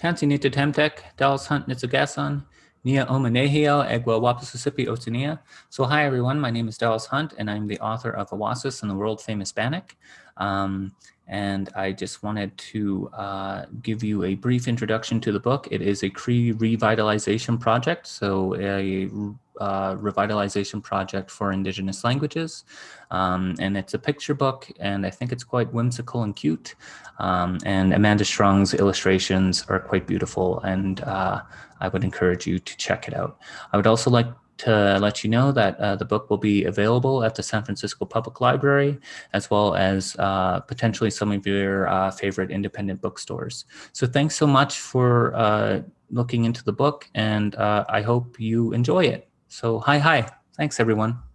Tansi Nita Temtek, Dallas Hunt Nitsugasan, Nia Omanehio, Egwa Wapasisipi Otinia. So hi everyone, my name is Dallas Hunt and I'm the author of Awâsis and the World Famous Bannock. Um, and I just wanted to uh, give you a brief introduction to the book. It is a Cree revitalization project, so a uh, revitalization project for Indigenous languages. Um, and it's a picture book, and I think it's quite whimsical and cute. Um, and Amanda Strong's illustrations are quite beautiful, and uh, I would encourage you to check it out. I would also like to let you know that uh, the book will be available at the San Francisco Public Library, as well as uh, potentially some of your uh, favorite independent bookstores. So thanks so much for uh, looking into the book, and uh, I hope you enjoy it. So hi, hi. Thanks, everyone.